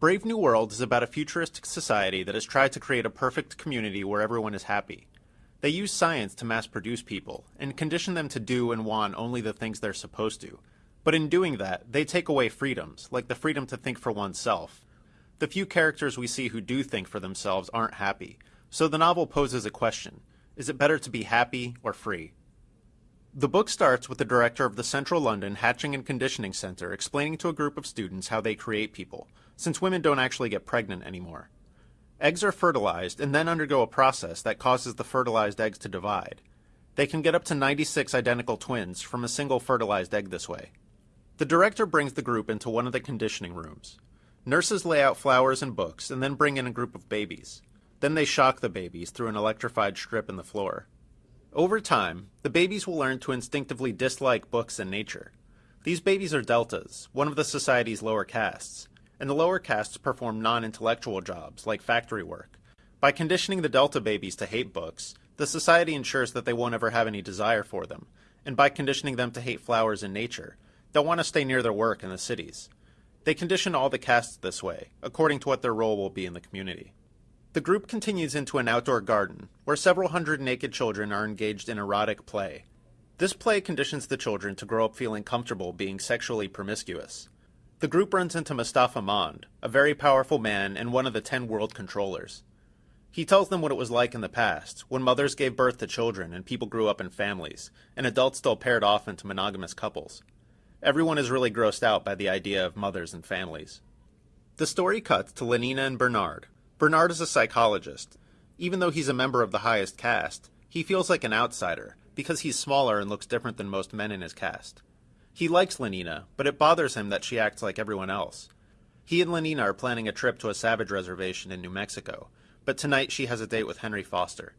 Brave New World is about a futuristic society that has tried to create a perfect community where everyone is happy. They use science to mass produce people and condition them to do and want only the things they're supposed to. But in doing that, they take away freedoms, like the freedom to think for oneself. The few characters we see who do think for themselves aren't happy, so the novel poses a question is it better to be happy or free? The book starts with the director of the Central London Hatching and Conditioning Center explaining to a group of students how they create people, since women don't actually get pregnant anymore. Eggs are fertilized and then undergo a process that causes the fertilized eggs to divide. They can get up to 96 identical twins from a single fertilized egg this way. The director brings the group into one of the conditioning rooms. Nurses lay out flowers and books and then bring in a group of babies. Then they shock the babies through an electrified strip in the floor. Over time, the babies will learn to instinctively dislike books and nature. These babies are deltas, one of the society's lower castes, and the lower castes perform non-intellectual jobs like factory work. By conditioning the delta babies to hate books, the society ensures that they won't ever have any desire for them, and by conditioning them to hate flowers and nature, they'll want to stay near their work in the cities. They condition all the castes this way, according to what their role will be in the community. The group continues into an outdoor garden, where several hundred naked children are engaged in erotic play. This play conditions the children to grow up feeling comfortable being sexually promiscuous. The group runs into Mustafa Mond, a very powerful man and one of the ten world controllers. He tells them what it was like in the past, when mothers gave birth to children and people grew up in families, and adults still paired off into monogamous couples. Everyone is really grossed out by the idea of mothers and families. The story cuts to Lenina and Bernard, Bernard is a psychologist. Even though he's a member of the highest caste, he feels like an outsider because he's smaller and looks different than most men in his caste. He likes Lenina, but it bothers him that she acts like everyone else. He and Lenina are planning a trip to a savage reservation in New Mexico, but tonight she has a date with Henry Foster.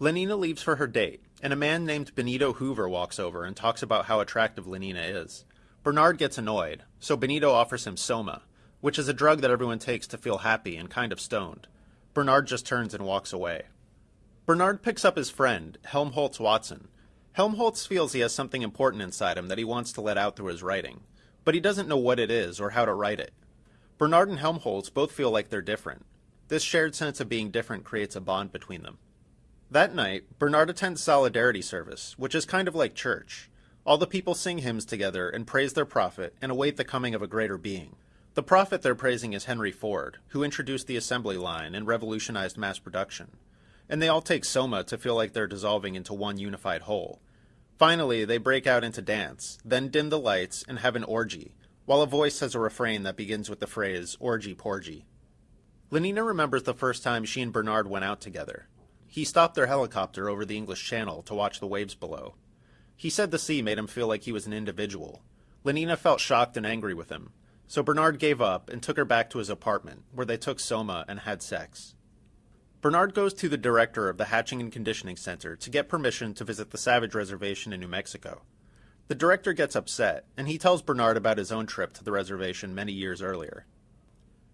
Lenina leaves for her date, and a man named Benito Hoover walks over and talks about how attractive Lenina is. Bernard gets annoyed, so Benito offers him Soma, which is a drug that everyone takes to feel happy and kind of stoned. Bernard just turns and walks away. Bernard picks up his friend, Helmholtz Watson. Helmholtz feels he has something important inside him that he wants to let out through his writing, but he doesn't know what it is or how to write it. Bernard and Helmholtz both feel like they're different. This shared sense of being different creates a bond between them. That night, Bernard attends Solidarity Service, which is kind of like church. All the people sing hymns together and praise their prophet and await the coming of a greater being. The prophet they're praising is Henry Ford, who introduced the assembly line and revolutionized mass production. And they all take Soma to feel like they're dissolving into one unified whole. Finally, they break out into dance, then dim the lights and have an orgy, while a voice has a refrain that begins with the phrase, orgy porgy. Lenina remembers the first time she and Bernard went out together. He stopped their helicopter over the English Channel to watch the waves below. He said the sea made him feel like he was an individual. Lenina felt shocked and angry with him, so Bernard gave up and took her back to his apartment, where they took Soma and had sex. Bernard goes to the director of the Hatching and Conditioning Center to get permission to visit the Savage Reservation in New Mexico. The director gets upset, and he tells Bernard about his own trip to the reservation many years earlier.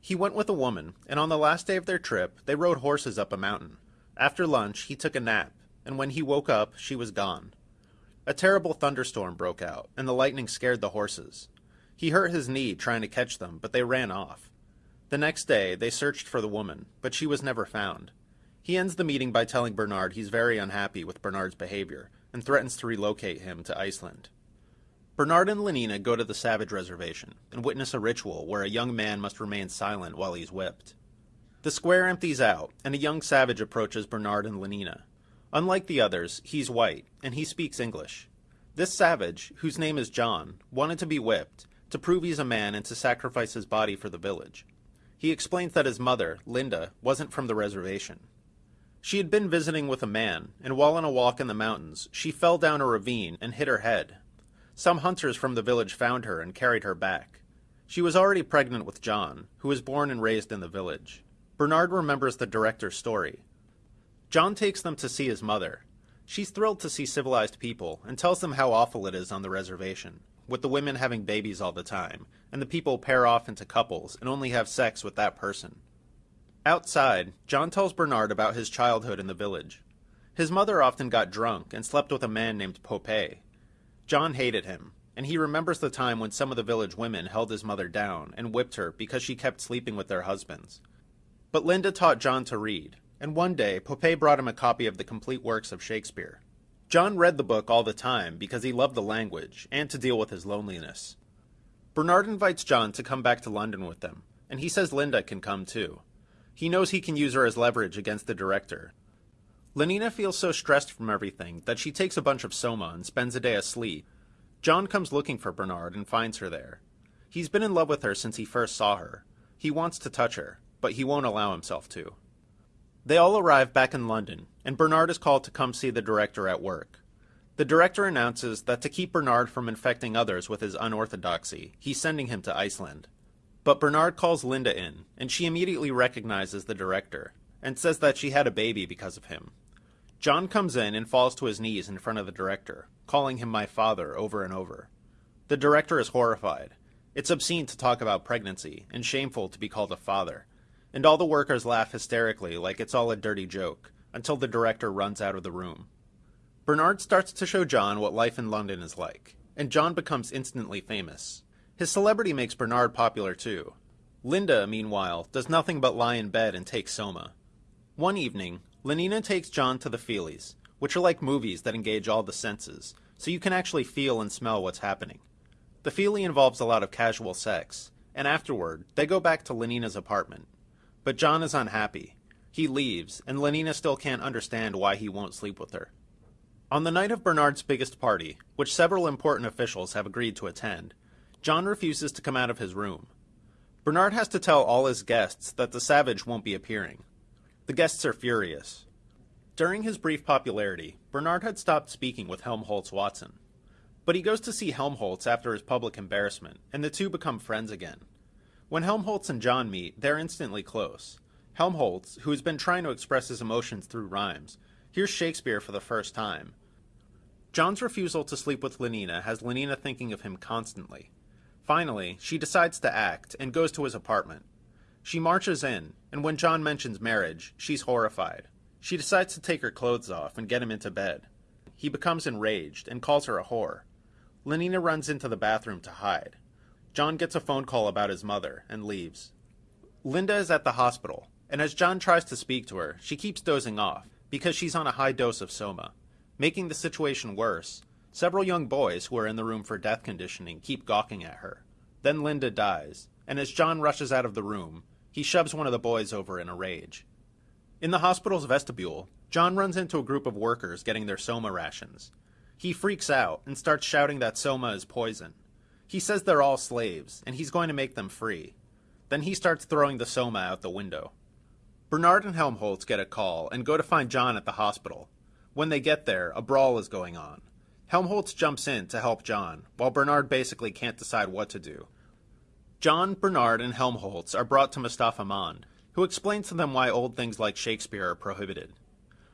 He went with a woman, and on the last day of their trip, they rode horses up a mountain. After lunch, he took a nap, and when he woke up, she was gone. A terrible thunderstorm broke out, and the lightning scared the horses. He hurt his knee trying to catch them, but they ran off. The next day, they searched for the woman, but she was never found. He ends the meeting by telling Bernard he's very unhappy with Bernard's behavior and threatens to relocate him to Iceland. Bernard and Lenina go to the Savage Reservation and witness a ritual where a young man must remain silent while he's whipped. The square empties out, and a young savage approaches Bernard and Lenina. Unlike the others, he's white, and he speaks English. This savage, whose name is John, wanted to be whipped, to prove he's a man and to sacrifice his body for the village. He explains that his mother, Linda, wasn't from the reservation. She had been visiting with a man, and while on a walk in the mountains, she fell down a ravine and hit her head. Some hunters from the village found her and carried her back. She was already pregnant with John, who was born and raised in the village. Bernard remembers the director's story. John takes them to see his mother. She's thrilled to see civilized people and tells them how awful it is on the reservation with the women having babies all the time, and the people pair off into couples and only have sex with that person. Outside, John tells Bernard about his childhood in the village. His mother often got drunk and slept with a man named Popé. John hated him. and he remembers the time when some of the village women held his mother down and whipped her because she kept sleeping with their husbands. But Linda taught John to read, and one day Popé brought him a copy of the complete works of Shakespeare. John read the book all the time because he loved the language and to deal with his loneliness. Bernard invites John to come back to London with them, and he says Linda can come too. He knows he can use her as leverage against the director. Lenina feels so stressed from everything that she takes a bunch of soma and spends a day asleep. John comes looking for Bernard and finds her there. He's been in love with her since he first saw her. He wants to touch her, but he won't allow himself to. They all arrive back in London, and Bernard is called to come see the director at work. The director announces that to keep Bernard from infecting others with his unorthodoxy, he's sending him to Iceland. But Bernard calls Linda in, and she immediately recognizes the director, and says that she had a baby because of him. John comes in and falls to his knees in front of the director, calling him my father over and over. The director is horrified. It's obscene to talk about pregnancy, and shameful to be called a father. And all the workers laugh hysterically like it's all a dirty joke, until the director runs out of the room. Bernard starts to show John what life in London is like, and John becomes instantly famous. His celebrity makes Bernard popular too. Linda, meanwhile, does nothing but lie in bed and take soma. One evening, Lenina takes John to the Feelies, which are like movies that engage all the senses, so you can actually feel and smell what's happening. The Feely involves a lot of casual sex, and afterward, they go back to Lenina's apartment. But John is unhappy. He leaves, and Lenina still can't understand why he won't sleep with her. On the night of Bernard's biggest party, which several important officials have agreed to attend, John refuses to come out of his room. Bernard has to tell all his guests that the savage won't be appearing. The guests are furious. During his brief popularity, Bernard had stopped speaking with Helmholtz Watson. But he goes to see Helmholtz after his public embarrassment, and the two become friends again. When Helmholtz and John meet, they're instantly close. Helmholtz, who has been trying to express his emotions through rhymes, hears Shakespeare for the first time. John's refusal to sleep with Lenina has Lenina thinking of him constantly. Finally, she decides to act and goes to his apartment. She marches in, and when John mentions marriage, she's horrified. She decides to take her clothes off and get him into bed. He becomes enraged and calls her a whore. Lenina runs into the bathroom to hide. John gets a phone call about his mother and leaves. Linda is at the hospital, and as John tries to speak to her, she keeps dozing off because she's on a high dose of soma. Making the situation worse, Several young boys who are in the room for death conditioning keep gawking at her. Then Linda dies, and as John rushes out of the room, he shoves one of the boys over in a rage. In the hospital's vestibule, John runs into a group of workers getting their soma rations. He freaks out and starts shouting that soma is poison. He says they're all slaves, and he's going to make them free. Then he starts throwing the soma out the window. Bernard and Helmholtz get a call and go to find John at the hospital. When they get there, a brawl is going on. Helmholtz jumps in to help John, while Bernard basically can't decide what to do. John, Bernard, and Helmholtz are brought to Mustafa Mond, who explains to them why old things like Shakespeare are prohibited.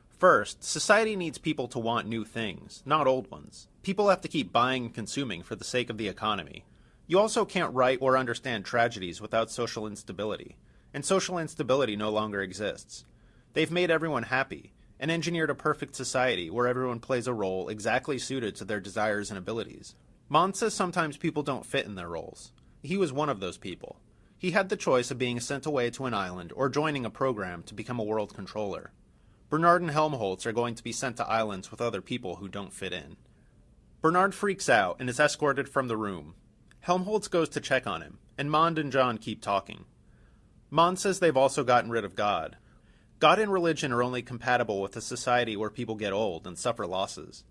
First, society needs people to want new things, not old ones. People have to keep buying and consuming for the sake of the economy. You also can't write or understand tragedies without social instability, and social instability no longer exists. They've made everyone happy, and engineered a perfect society where everyone plays a role exactly suited to their desires and abilities. Mond says sometimes people don't fit in their roles. He was one of those people. He had the choice of being sent away to an island or joining a program to become a world controller. Bernard and Helmholtz are going to be sent to islands with other people who don't fit in. Bernard freaks out and is escorted from the room. Helmholtz goes to check on him, and Mond and John keep talking. Mond says they've also gotten rid of God, God and religion are only compatible with a society where people get old and suffer losses.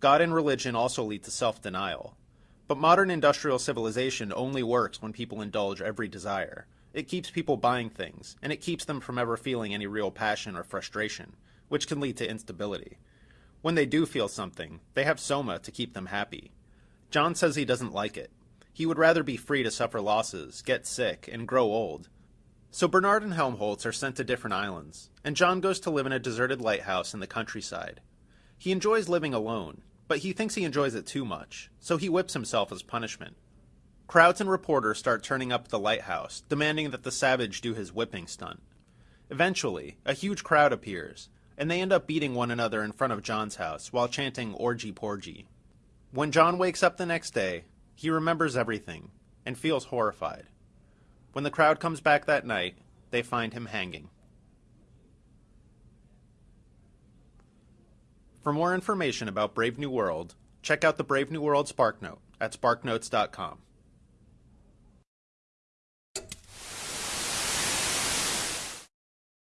God and religion also lead to self denial. But modern industrial civilization only works when people indulge every desire. It keeps people buying things, and it keeps them from ever feeling any real passion or frustration, which can lead to instability. When they do feel something, they have soma to keep them happy. John says he doesn't like it. He would rather be free to suffer losses, get sick, and grow old, so Bernard and Helmholtz are sent to different islands, and John goes to live in a deserted lighthouse in the countryside. He enjoys living alone, but he thinks he enjoys it too much, so he whips himself as punishment. Crowds and reporters start turning up at the lighthouse, demanding that the savage do his whipping stunt. Eventually, a huge crowd appears, and they end up beating one another in front of John's house while chanting Orgy Porgy. When John wakes up the next day, he remembers everything and feels horrified. When the crowd comes back that night, they find him hanging. For more information about Brave New World, check out the Brave New World SparkNote at sparknotes.com.